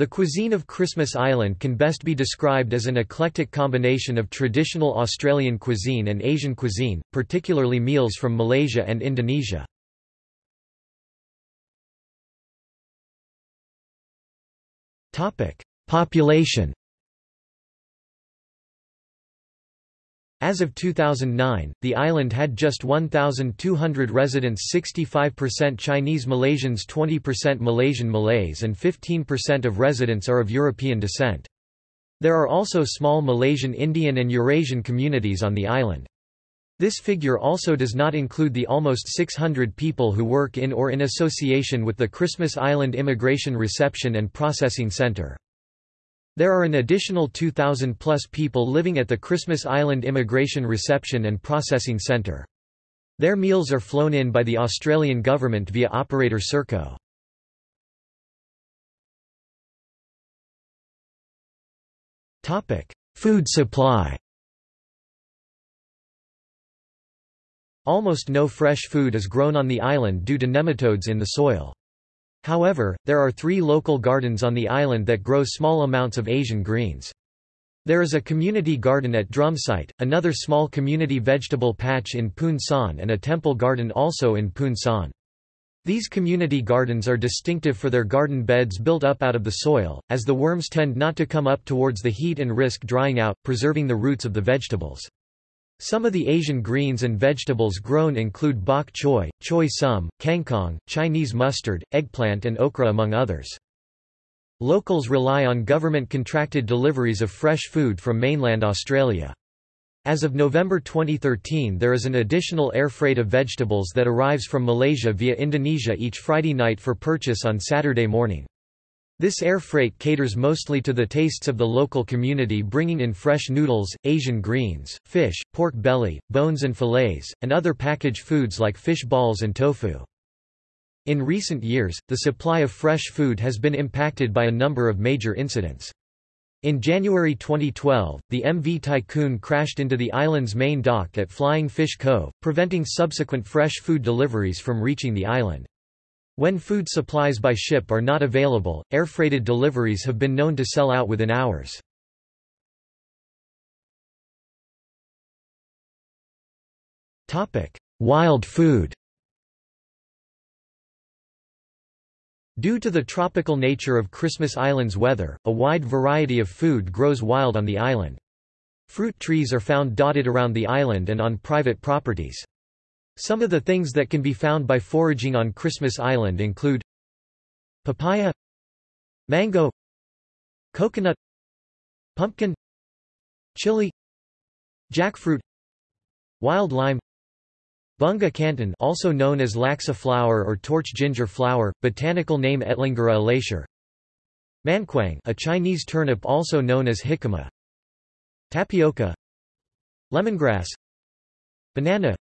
The cuisine of Christmas Island can best be described as an eclectic combination of traditional Australian cuisine and Asian cuisine, particularly meals from Malaysia and Indonesia. Population As of 2009, the island had just 1,200 residents 65% Chinese Malaysians 20% Malaysian Malays and 15% of residents are of European descent. There are also small Malaysian Indian and Eurasian communities on the island. This figure also does not include the almost 600 people who work in or in association with the Christmas Island Immigration Reception and Processing Center. There are an additional 2,000 plus people living at the Christmas Island Immigration Reception and Processing Centre. Their meals are flown in by the Australian government via operator Serco. Food supply Almost no fresh food is grown on the island due to nematodes in the soil. However, there are three local gardens on the island that grow small amounts of Asian greens. There is a community garden at Drumsite, another small community vegetable patch in Poon San and a temple garden also in Poon San. These community gardens are distinctive for their garden beds built up out of the soil, as the worms tend not to come up towards the heat and risk drying out, preserving the roots of the vegetables. Some of the Asian greens and vegetables grown include bok choy, choy sum, kangkong, Chinese mustard, eggplant and okra among others. Locals rely on government-contracted deliveries of fresh food from mainland Australia. As of November 2013 there is an additional air freight of vegetables that arrives from Malaysia via Indonesia each Friday night for purchase on Saturday morning. This air freight caters mostly to the tastes of the local community bringing in fresh noodles, Asian greens, fish, pork belly, bones and fillets, and other packaged foods like fish balls and tofu. In recent years, the supply of fresh food has been impacted by a number of major incidents. In January 2012, the MV Tycoon crashed into the island's main dock at Flying Fish Cove, preventing subsequent fresh food deliveries from reaching the island. When food supplies by ship are not available, air-freighted deliveries have been known to sell out within hours. Wild food Due to the tropical nature of Christmas Island's weather, a wide variety of food grows wild on the island. Fruit trees are found dotted around the island and on private properties. Some of the things that can be found by foraging on Christmas Island include papaya mango coconut pumpkin chili jackfruit wild lime Bunga Kantan also known as laksa flower or torch ginger flower, botanical name Etlingera elatior Mangkuang a Chinese turnip also known as jicama. Tapioca. Lemongrass. Banana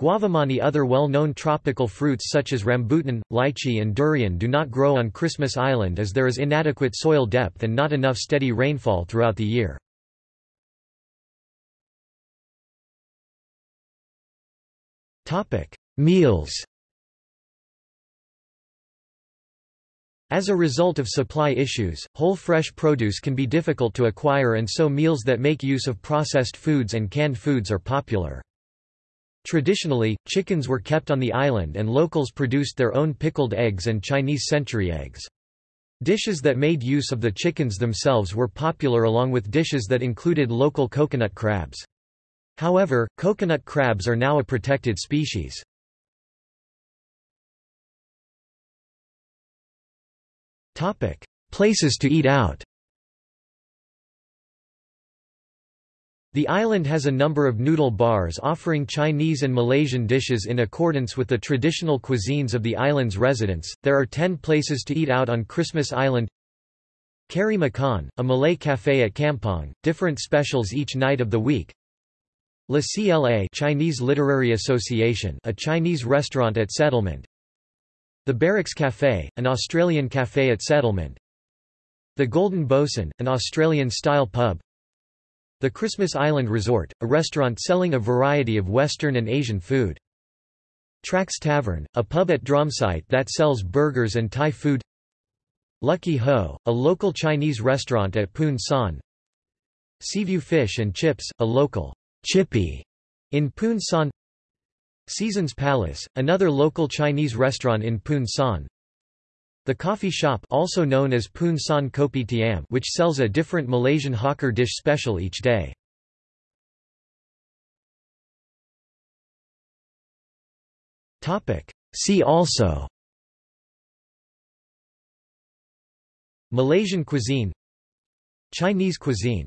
Guavamani Other well-known tropical fruits such as rambutan, lychee and durian do not grow on Christmas Island as there is inadequate soil depth and not enough steady rainfall throughout the year. Meals As a result of supply issues, whole fresh produce can be difficult to acquire and so meals that make use of processed foods and canned foods are popular. Traditionally, chickens were kept on the island and locals produced their own pickled eggs and Chinese century eggs. Dishes that made use of the chickens themselves were popular along with dishes that included local coconut crabs. However, coconut crabs are now a protected species. Places to eat out The island has a number of noodle bars offering Chinese and Malaysian dishes in accordance with the traditional cuisines of the island's residents. There are 10 places to eat out on Christmas Island. Kari Makan, a Malay cafe at Kampong, different specials each night of the week. La CLA Chinese Literary Association, a Chinese restaurant at Settlement. The Barracks Cafe, an Australian cafe at Settlement. The Golden Bosun, an Australian-style pub. The Christmas Island Resort, a restaurant selling a variety of Western and Asian food. Trax Tavern, a pub at Drumsite that sells burgers and Thai food. Lucky Ho, a local Chinese restaurant at Poon San. Seaview Fish and Chips, a local chippy in Poon San. Seasons Palace, another local Chinese restaurant in Poon San The Coffee Shop also known as Poon San Kopi Tiam which sells a different Malaysian hawker dish special each day. See also. Malaysian cuisine. Chinese cuisine